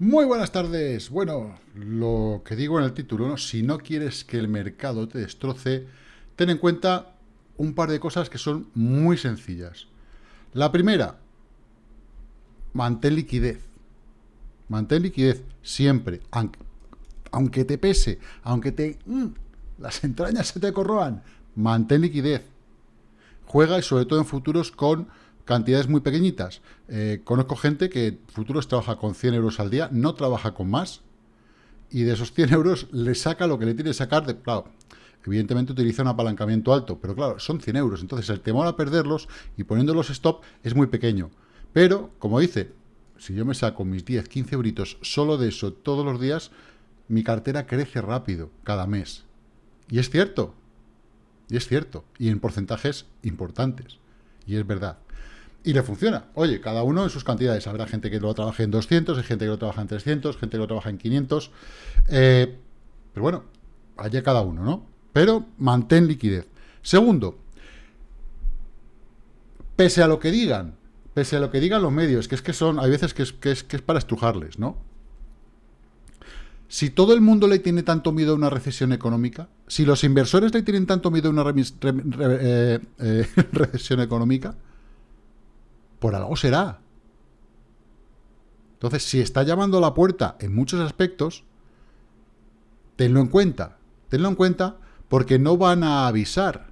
Muy buenas tardes. Bueno, lo que digo en el título, si no quieres que el mercado te destroce, ten en cuenta un par de cosas que son muy sencillas. La primera, mantén liquidez. Mantén liquidez siempre, aunque, te pese, aunque te mm, las entrañas se te corroan, mantén liquidez. Juega y sobre todo en futuros con cantidades muy pequeñitas. Eh, conozco gente que futuros trabaja con 100 euros al día, no trabaja con más, y de esos 100 euros le saca lo que le tiene que sacar de... Claro, evidentemente utiliza un apalancamiento alto, pero claro, son 100 euros, entonces el temor a perderlos y poniéndolos stop es muy pequeño. Pero, como dice, si yo me saco mis 10, 15 euritos solo de eso todos los días, mi cartera crece rápido cada mes. Y es cierto, y es cierto, y en porcentajes importantes, y es verdad y le funciona. Oye, cada uno en sus cantidades. Habrá gente que lo trabaje en 200, hay gente que lo trabaja en 300, gente que lo trabaja en 500. Eh, pero bueno, allá cada uno, ¿no? Pero mantén liquidez. Segundo, pese a lo que digan, pese a lo que digan los medios, que es que son, hay veces que es, que es, para estrujarles, ¿no? Si todo el mundo le tiene tanto miedo a una recesión económica, si los inversores le tienen tanto miedo a una eh, eh, recesión económica, por algo será. Entonces, si está llamando a la puerta en muchos aspectos, tenlo en cuenta. Tenlo en cuenta porque no van a avisar.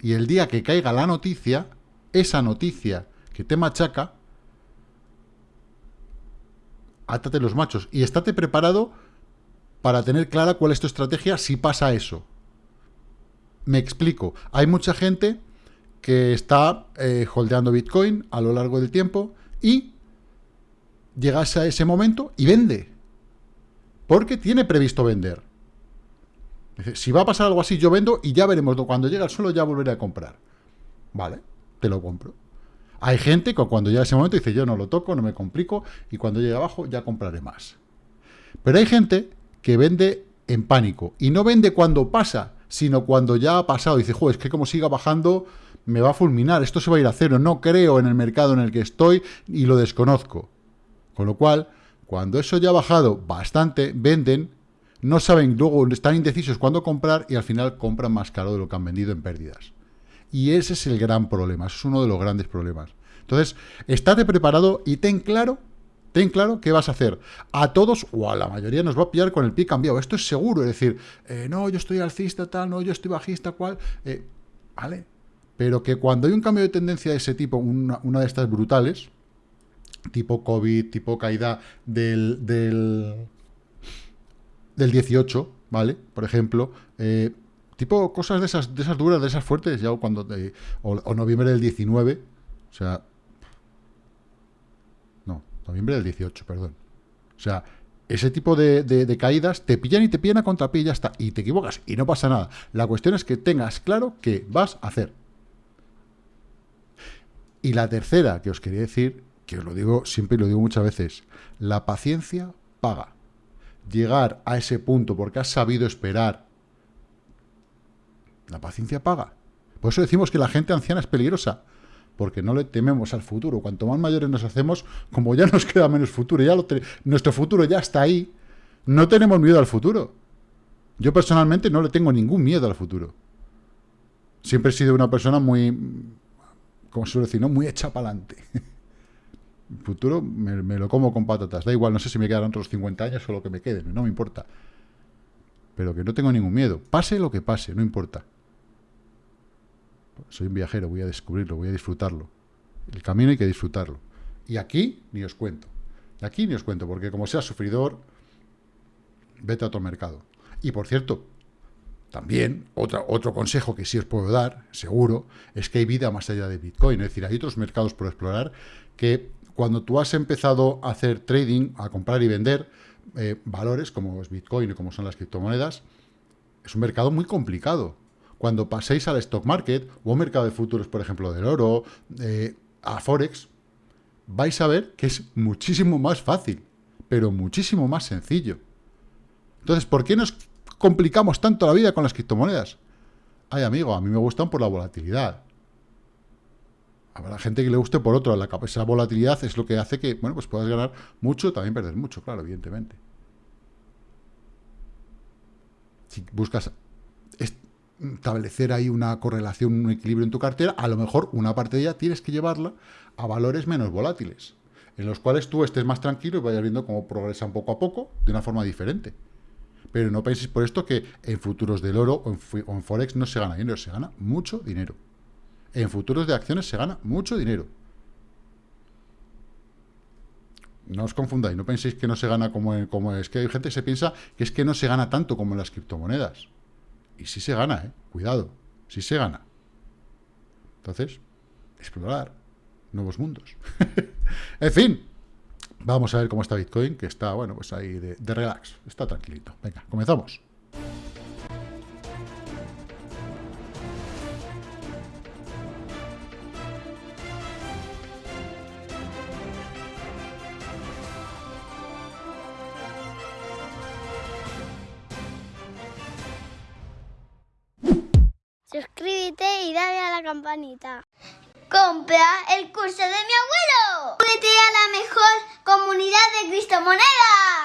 Y el día que caiga la noticia, esa noticia que te machaca, átate los machos y estate preparado para tener clara cuál es tu estrategia si pasa eso. Me explico. Hay mucha gente que está eh, holdeando Bitcoin a lo largo del tiempo y llegas a ese momento y vende. Porque tiene previsto vender. si va a pasar algo así, yo vendo y ya veremos. Cuando llegue al suelo ya volveré a comprar. Vale, te lo compro. Hay gente que cuando llega ese momento dice, yo no lo toco, no me complico, y cuando llegue abajo ya compraré más. Pero hay gente que vende en pánico. Y no vende cuando pasa, sino cuando ya ha pasado. Dice, joder, es que como siga bajando, me va a fulminar, esto se va a ir a cero, no creo en el mercado en el que estoy y lo desconozco. Con lo cual, cuando eso ya ha bajado bastante, venden, no saben, luego están indecisos cuándo comprar y al final compran más caro de lo que han vendido en pérdidas. Y ese es el gran problema, es uno de los grandes problemas. Entonces, estate preparado y ten claro, ten claro qué vas a hacer. A todos, o a la mayoría, nos va a pillar con el pie cambiado. Esto es seguro, es decir, eh, no, yo estoy alcista, tal, no, yo estoy bajista, cual. Eh, ¿Vale? pero que cuando hay un cambio de tendencia de ese tipo, una, de estas brutales, tipo COVID, tipo caída del, del, 18, ¿vale? Por ejemplo, eh, tipo cosas de esas, de esas duras, de esas fuertes, ya cuando, o, noviembre del 19, o sea, no, noviembre del 18, perdón. O sea, ese tipo de, de, caídas te pillan y te pillan a contrapié y ya está. Y te equivocas y no pasa nada. La cuestión es que tengas claro qué vas a hacer. Y la tercera que os quería decir, que os lo digo siempre y lo digo muchas veces, la paciencia paga. Llegar a ese punto porque has sabido esperar, la paciencia paga. Por eso decimos que la gente anciana es peligrosa, porque no le tememos al futuro. Cuanto más mayores nos hacemos, como ya nos queda menos futuro, ya nuestro futuro ya está ahí, no tenemos miedo al futuro. Yo personalmente no le tengo ningún miedo al futuro. Siempre he sido una persona muy como suelo decir, ¿no? muy hecha para adelante. El futuro me, lo como con patatas. Da igual, no sé si me quedan otros 50 años o lo que me queden, no me importa. Pero que no tengo ningún miedo. Pase lo que pase, no importa. Soy un viajero, voy a descubrirlo, voy a disfrutarlo. El camino hay que disfrutarlo. Y aquí ni os cuento. Y aquí ni os cuento, porque como sea sufridor, vete a otro mercado. Y por cierto, también, otro consejo que sí os puedo dar, seguro, es que hay vida más allá de Bitcoin. Es decir, hay otros mercados por explorar que cuando tú has empezado a hacer trading, a comprar y vender eh, valores como es Bitcoin y como son las criptomonedas, es un mercado muy complicado. Cuando paséis al stock market o a mercado de futuros, por ejemplo, del oro, eh, a Forex, vais a ver que es muchísimo más fácil, pero muchísimo más sencillo. Entonces, ¿por qué nos complicamos tanto la vida con las criptomonedas? Ay, amigo, a mí me gustan por la volatilidad. Habrá gente que le guste por otro. La, esa volatilidad es lo que hace que, bueno, pues puedas ganar mucho, también perder mucho, claro, evidentemente. Si buscas establecer ahí una correlación, un equilibrio en tu cartera, a lo mejor una parte de ella tienes que llevarla a valores menos volátiles, en los cuales tú estés más tranquilo y vayas viendo cómo progresan poco a poco de una forma diferente. Pero no penséis por esto que en futuros del oro o en, Forex no se gana dinero, se gana mucho dinero. En futuros de acciones se gana mucho dinero. No os confundáis, no penséis que no se gana como, como es que hay gente que se piensa que es que no se gana tanto como en las criptomonedas. Y sí se gana, ¿eh? Cuidado, sí se gana. Entonces, explorar nuevos mundos. en fin, vamos a ver cómo está Bitcoin, que está, bueno, pues ahí de, de relax, está tranquilito. Venga, comenzamos. Compra el curso de mi abuelo. Únete a la mejor comunidad de criptomonedas.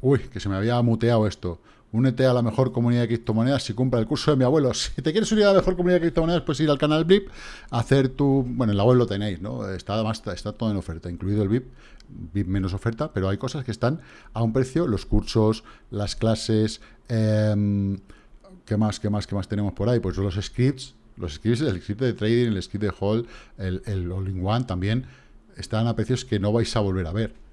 Uy, que se me había muteado esto. Únete a la mejor comunidad de criptomonedas si compra el curso de mi abuelo. Si te quieres unir a la mejor comunidad de criptomonedas, puedes ir al canal VIP, hacer tu... Bueno, en la web lo tenéis, ¿no? Está, además, está todo en oferta, incluido el VIP. VIP menos oferta, pero hay cosas que están a un precio, los cursos, las clases, eh, ¿qué más, qué más, qué más tenemos por ahí? Pues los scripts, los scripts, el script de trading, el script de hold, el, el all-in-one también, están a precios que no vais a volver a ver.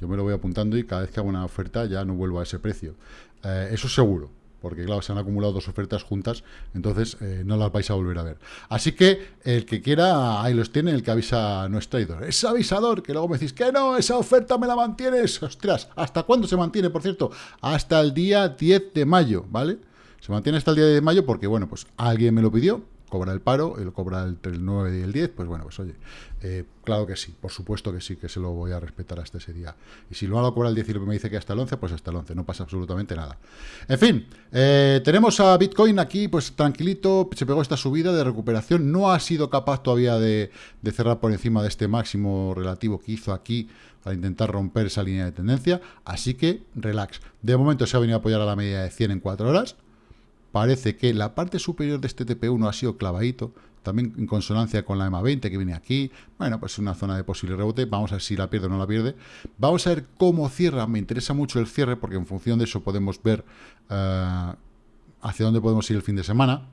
Yo me lo voy apuntando y cada vez que hago una oferta ya no vuelvo a ese precio. Eh, eso seguro porque claro, se han acumulado dos ofertas juntas, entonces eh, no las vais a volver a ver. Así que el que quiera, ahí los tiene, el que avisa no es traidor. Es avisador, que luego me decís que no, esa oferta me la mantienes. Ostras, ¿hasta cuándo se mantiene, por cierto? Hasta el día 10 de mayo, ¿vale? Se mantiene hasta el día de mayo porque, bueno, pues alguien me lo pidió, cobra el paro, él cobra entre el 9 y el 10, pues bueno, pues oye, eh, claro que sí, por supuesto que sí, que se lo voy a respetar hasta ese día. Y si luego lo cobra el 10 y me dice que hasta el 11, pues hasta el 11, no pasa absolutamente nada. En fin, eh, tenemos a Bitcoin aquí, pues tranquilito, se pegó esta subida de recuperación, no ha sido capaz todavía de, de cerrar por encima de este máximo relativo que hizo aquí para intentar romper esa línea de tendencia, así que relax. De momento se ha venido a apoyar a la media de 100 en 4 horas, parece que la parte superior de este TP1 ha sido clavadito, también en consonancia con la EMA 20 que viene aquí. Bueno, pues es una zona de posible rebote. Vamos a ver si la pierde o no la pierde. Vamos a ver cómo cierra. Me interesa mucho el cierre porque en función de eso podemos ver eh, hacia dónde podemos ir el fin de semana.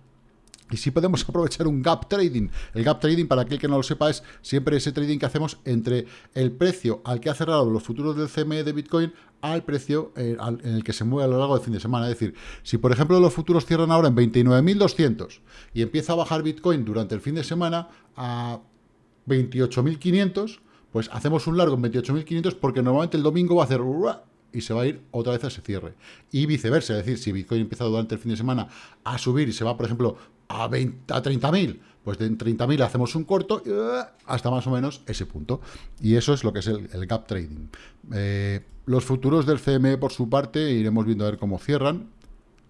Y si podemos aprovechar un gap trading. El gap trading, para aquel que no lo sepa, es siempre ese trading que hacemos entre el precio al que ha cerrado los futuros del CME de Bitcoin al precio eh, en el que se mueve a lo largo del fin de semana. Es decir, si por ejemplo los futuros cierran ahora en 29.200 y empieza a bajar Bitcoin durante el fin de semana a 28.500, pues hacemos un largo en 28.500 porque normalmente el domingo va a hacer y se va a ir otra vez a ese cierre. Y viceversa, es decir, si Bitcoin empieza durante el fin de semana a subir y se va, por ejemplo, a, 20, a 30.000, pues de 30.000 hacemos un corto uh, hasta más o menos ese punto. Y eso es lo que es el, gap trading. Eh, los futuros del CME, por su parte, iremos viendo a ver cómo cierran.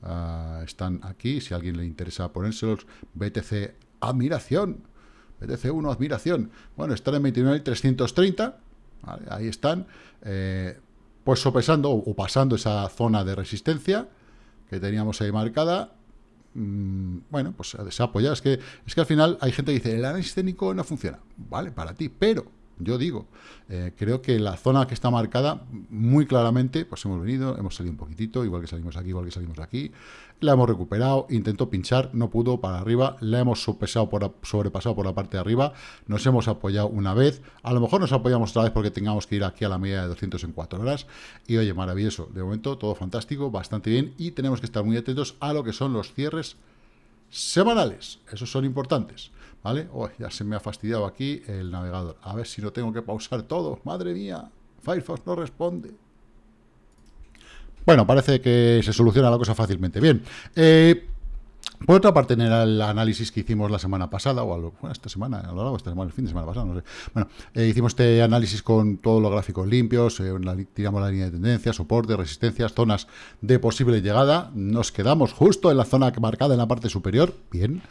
Uh, están aquí, si a alguien le interesa ponérselos, BTC admiración, BTC 1 admiración. Bueno, están en 29.330, ¿vale? ahí están. Eh, pues sopesando o pasando esa zona de resistencia que teníamos ahí marcada, mm, bueno, pues se apoya. Es que, es que al final hay gente que dice, el análisis técnico no funciona. Vale, para ti, pero yo digo, eh, creo que la zona que está marcada muy claramente, pues hemos venido, hemos salido un poquitito, igual que salimos aquí, igual que salimos aquí, la hemos recuperado, intentó pinchar, no pudo, para arriba, la hemos por, sobrepasado por la parte de arriba, nos hemos apoyado una vez, a lo mejor nos apoyamos otra vez porque tengamos que ir aquí a la media de 200 en 4 horas, y oye, maravilloso, de momento todo fantástico, bastante bien, y tenemos que estar muy atentos a lo que son los cierres semanales, esos son importantes. ¿Vale? Oh, ya se me ha fastidiado aquí el navegador. A ver si no tengo que pausar todo. Madre mía, Firefox no responde. Bueno, parece que se soluciona la cosa fácilmente. Bien, eh, Por otra parte, en el análisis que hicimos la semana pasada, o bueno, esta semana, a lo largo de esta semana, el fin de semana pasado, no sé. Bueno, eh, hicimos este análisis con todos los gráficos limpios, eh, tiramos la línea de tendencia, soporte, resistencias, zonas de posible llegada. Nos quedamos justo en la zona marcada en la parte superior. Bien.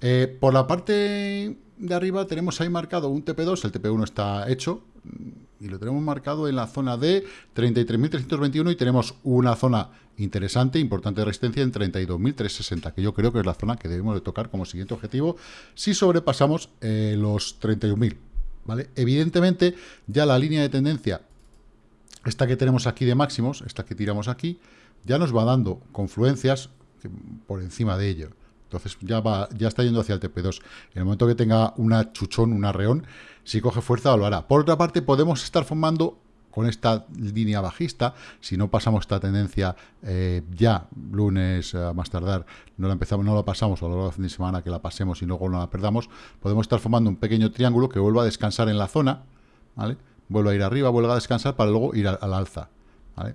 Eh, por la parte de arriba tenemos ahí marcado un TP2, el TP1 está hecho, y lo tenemos marcado en la zona de 33.321 y tenemos una zona interesante, importante de resistencia en 32.360, que yo creo que es la zona que debemos de tocar como siguiente objetivo si sobrepasamos eh, los 31.000. ¿vale? Evidentemente, ya la línea de tendencia, esta que tenemos aquí de máximos, esta que tiramos aquí, ya nos va dando confluencias por encima de ello. Entonces ya va, ya está yendo hacia el TP2. En el momento que tenga una chuchón, un arreón, si coge fuerza lo hará. Por otra parte, podemos estar formando con esta línea bajista, si no pasamos esta tendencia eh, ya, lunes a más tardar, no la empezamos, no la pasamos a lo largo del fin de semana, que la pasemos y luego no la perdamos, podemos estar formando un pequeño triángulo que vuelva a descansar en la zona, ¿vale? Vuelva a ir arriba, vuelva a descansar para luego ir al alza, ¿vale?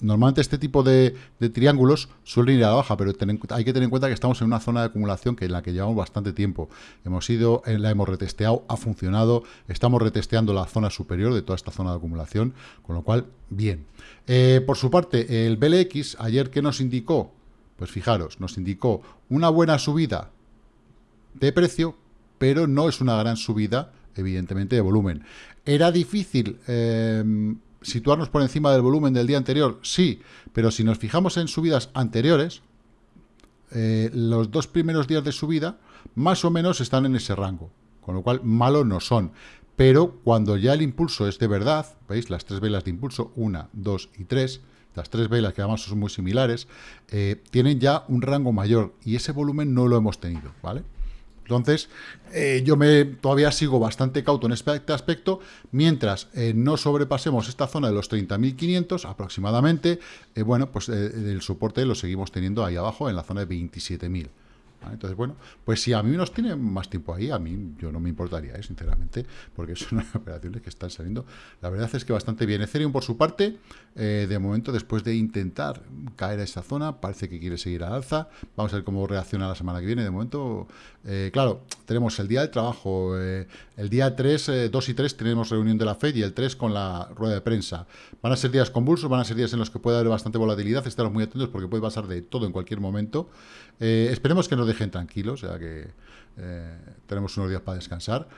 Normalmente este tipo de, triángulos suelen ir a la baja, pero hay que tener en cuenta que estamos en una zona de acumulación que en la que llevamos bastante tiempo. Hemos ido, eh, la hemos retesteado, ha funcionado, estamos retesteando la zona superior de toda esta zona de acumulación, con lo cual, bien. Eh, por su parte, el BLX, ayer, ¿qué nos indicó? Pues fijaros, nos indicó una buena subida de precio, pero no es una gran subida, evidentemente, de volumen. Era difícil... Eh, situarnos por encima del volumen del día anterior, sí, pero si nos fijamos en subidas anteriores, eh, los dos primeros días de subida más o menos están en ese rango, con lo cual malos no son. Pero cuando ya el impulso es de verdad, ¿veis? Las tres velas de impulso, una, dos y tres, las tres velas que además son muy similares, eh, tienen ya un rango mayor y ese volumen no lo hemos tenido, ¿vale? Entonces, eh, yo me todavía sigo bastante cauto en este aspecto, mientras eh, no sobrepasemos esta zona de los 30.500 aproximadamente, eh, bueno, pues el soporte lo seguimos teniendo ahí abajo en la zona de 27.000. Entonces, bueno, pues si a mí nos tiene más tiempo ahí, a mí yo no me importaría, ¿eh? sinceramente, porque son operaciones que están saliendo. La verdad es que bastante bien. Ethereum, por su parte, eh, de momento, después de intentar caer a esa zona, parece que quiere seguir al alza. Vamos a ver cómo reacciona la semana que viene. De momento, eh, claro, tenemos el día del trabajo, el día 3, 2 y 3 tenemos reunión de la FED y el 3 con la rueda de prensa. Van a ser días convulsos, van a ser días en los que puede haber bastante volatilidad. Estaremos muy atentos porque puede pasar de todo en cualquier momento. esperemos que nos dejen tranquilos, ya que eh, tenemos unos días para descansar.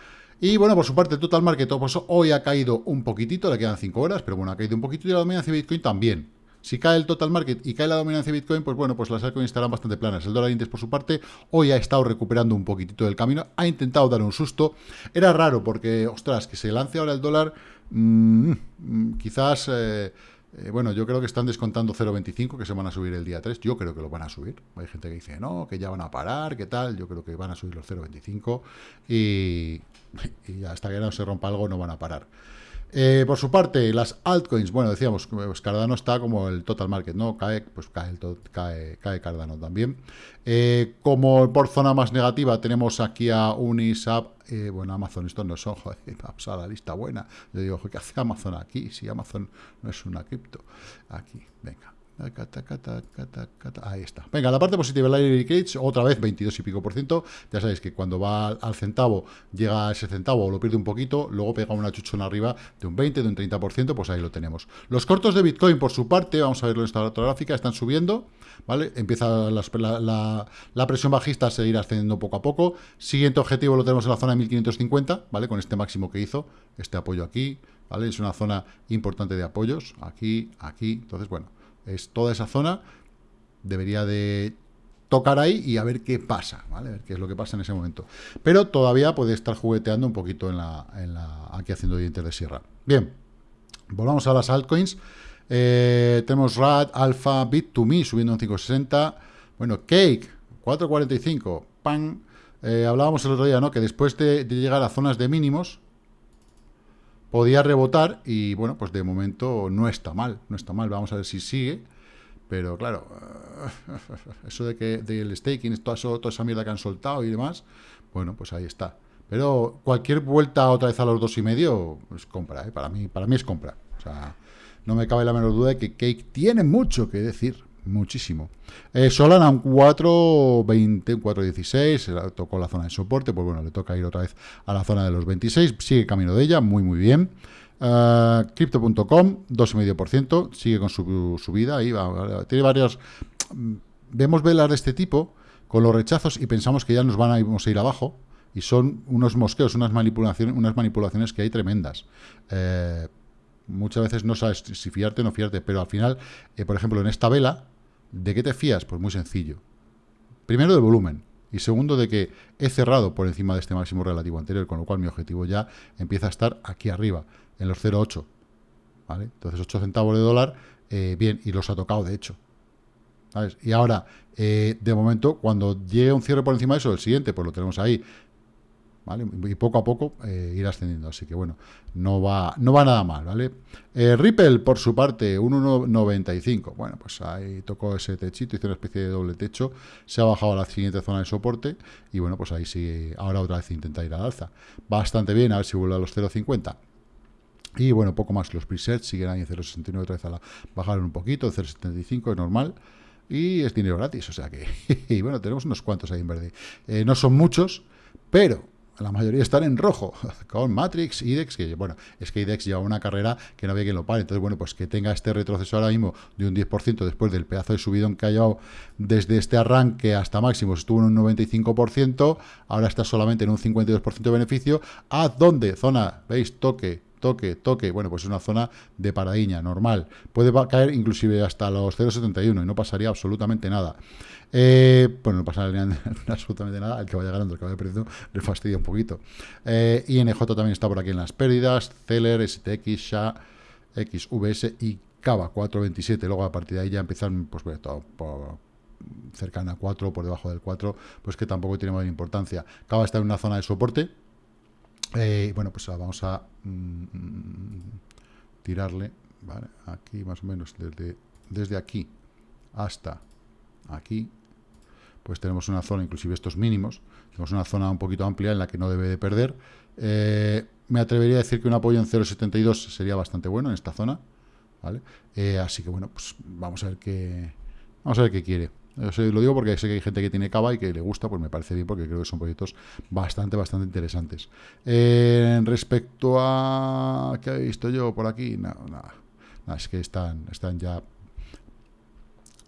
Y bueno, por su parte, el Total Market pues, hoy ha caído un poquitito, le quedan 5 horas, pero bueno, ha caído un poquito y la dominancia de Bitcoin también. Si cae el total market y cae la dominancia de Bitcoin, pues bueno, pues las altcoins estarán bastante planas. El dólar índice, por su parte, hoy ha estado recuperando un poquitito del camino, ha intentado dar un susto. Era raro porque, ostras, que se lance ahora el dólar, mm, mm, quizás... Eh, eh, bueno, yo creo que están descontando 0,25, que se van a subir el día 3. Yo creo que lo van a subir. Hay gente que dice, no, que ya van a parar, que tal. Yo creo que van a subir los 0,25 y, y hasta que no se rompa algo no van a parar. Eh, por su parte, las altcoins, bueno, decíamos, pues Cardano está como el total market, ¿no? Cae, pues cae, el cae, cae Cardano también. Eh, como por zona más negativa tenemos aquí a Unisap, eh, bueno, Amazon, esto no son, joder, a la lista buena. Yo digo, ¿qué hace Amazon aquí? Si Amazon no es una cripto. Aquí, venga. Ahí está. Venga, la parte positiva, la Cage, otra vez 22 y pico por ciento. Ya sabéis que cuando va al centavo, llega a ese centavo o lo pierde un poquito, luego pega una chuchona arriba de un 20, de un 30%, pues ahí lo tenemos. Los cortos de Bitcoin, por su parte, vamos a verlo en esta otra gráfica, están subiendo, ¿vale? Empieza la, la, presión bajista a seguir ascendiendo poco a poco. Siguiente objetivo lo tenemos en la zona de 1550, ¿vale? Con este máximo que hizo, este apoyo aquí, ¿vale? Es una zona importante de apoyos, aquí, aquí. Entonces, bueno, es toda esa zona, debería de tocar ahí y a ver qué pasa, ¿vale? A ver qué es lo que pasa en ese momento. Pero todavía puede estar jugueteando un poquito en la, en la aquí haciendo dientes de sierra. Bien, volvamos a las altcoins. Eh, tenemos RAD, Alpha, Bit2Me subiendo en 5.60. Bueno, Cake, 4.45. Pan. Eh, hablábamos el otro día, ¿no? Que después de, de, llegar a zonas de mínimos, podía rebotar y bueno, pues de momento no está mal, no está mal, vamos a ver si sigue, pero claro, eso de que del staking, toda, toda esa mierda que han soltado y demás, bueno, pues ahí está. Pero cualquier vuelta otra vez a los dos y medio es compra, ¿eh? para, mí, para mí es compra. O sea, no me cabe la menor duda de que Cake tiene mucho que decir, muchísimo. Eh, Solana un 4.20, un 4.16, tocó la zona de soporte, pues bueno, le toca ir otra vez a la zona de los 26, sigue camino de ella, muy muy bien. Uh, Crypto.com, 2,5%, sigue con su subida, ahí va, tiene varios... Vemos velas de este tipo con los rechazos y pensamos que ya nos van a, a ir abajo, y son unos mosqueos, unas manipulaciones, unas manipulaciones que hay tremendas. Eh, muchas veces no sabes si fiarte o no fiarte, pero al final, eh, por ejemplo, en esta vela, ¿de qué te fías? Pues muy sencillo. Primero, del volumen. Y segundo, de que he cerrado por encima de este máximo relativo anterior, con lo cual mi objetivo ya empieza a estar aquí arriba, en los 0,8. ¿Vale? Entonces, 8 centavos de dólar, eh, bien, y los ha tocado, de hecho. ¿Sabes? Y ahora, eh, de momento, cuando llegue un cierre por encima de eso, el siguiente, pues lo tenemos ahí, y poco a poco eh, ir ascendiendo. Así que bueno, no va, no va nada mal, ¿vale? Eh, Ripple, por su parte, 1.95. Bueno, pues ahí tocó ese techito, hizo una especie de doble techo, se ha bajado a la siguiente zona de soporte y bueno, pues ahí sigue, ahora otra vez intenta ir al alza. Bastante bien, a ver si vuelve a los 0.50. Y bueno, poco más, los presets siguen ahí en 0.69, otra vez a la, bajaron un poquito, 0.75, es normal y es dinero gratis, o sea que, y bueno, tenemos unos cuantos ahí en verde. Eh, no son muchos, pero la mayoría están en rojo, con Matrix, IDEX, que bueno, es que IDEX lleva una carrera que no había quien lo pare, entonces bueno, pues que tenga este retroceso ahora mismo de un 10% después del pedazo de subidón que ha llevado desde este arranque hasta máximos, estuvo en un 95%, ahora está solamente en un 52% de beneficio, ¿a dónde? Zona, ¿veis? Toque, toque, toque, bueno, pues es una zona de paradiña, normal. Puede caer inclusive hasta los 0,71 y no pasaría absolutamente nada. Eh, bueno, no pasaría absolutamente nada, el que vaya ganando, el que vaya perdiendo, le fastidia un poquito. Eh, INJ también está por aquí en las pérdidas, Celer, STX, SHA, XVS y Cava 4.27, luego a partir de ahí ya empiezan, pues bueno, todo por, cercana a 4, por debajo del 4, pues que tampoco tiene mayor importancia. Cava está en una zona de soporte, eh, bueno, pues vamos a mm, tirarle, ¿vale? Aquí más o menos, desde, desde aquí hasta aquí, pues tenemos una zona, inclusive estos mínimos, tenemos una zona un poquito amplia en la que no debe de perder. Eh, me atrevería a decir que un apoyo en 0.72 sería bastante bueno en esta zona, ¿vale? Eh, así que bueno, pues vamos a ver qué, vamos a ver qué quiere. Lo digo porque sé que hay gente que tiene cava y que le gusta, pues me parece bien porque creo que son proyectos bastante, bastante interesantes. Eh, respecto a... ¿Qué he visto yo por aquí? Nada, nada. es que están, están ya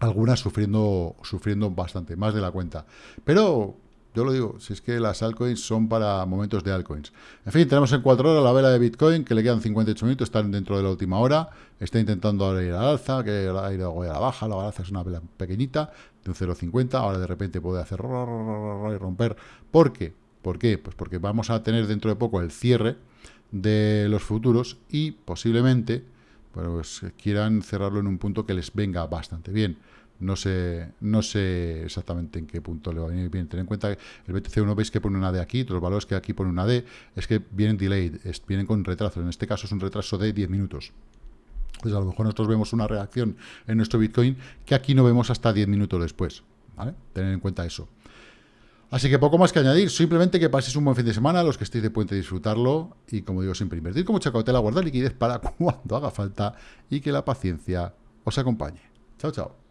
algunas sufriendo, sufriendo bastante, más de la cuenta. Pero yo lo digo, si es que las altcoins son para momentos de altcoins. En fin, tenemos en 4 horas la vela de Bitcoin, que le quedan 58 minutos, están dentro de la última hora. Está intentando ahora ir al alza, que ir a la baja. La alza es una vela pequeñita, de un 0,50. Ahora de repente puede hacer y romper. ¿Por qué? ¿Por qué? Pues porque vamos a tener dentro de poco el cierre de los futuros y posiblemente pues quieran cerrarlo en un punto que les venga bastante bien. No sé, no sé exactamente en qué punto le va a venir bien. Ten en cuenta que el BTC1 veis que pone una D aquí, los valores que aquí pone una D, es que vienen delayed, vienen con retraso. En este caso es un retraso de 10 minutos. Entonces a lo mejor nosotros vemos una reacción en nuestro Bitcoin que aquí no vemos hasta 10 minutos después. Tener en cuenta eso. Así que poco más que añadir, simplemente que paséis un buen fin de semana, los que estéis de puente disfrutarlo y como digo siempre, invertir con mucha cautela, guardar liquidez para cuando haga falta y que la paciencia os acompañe. Chao, chao.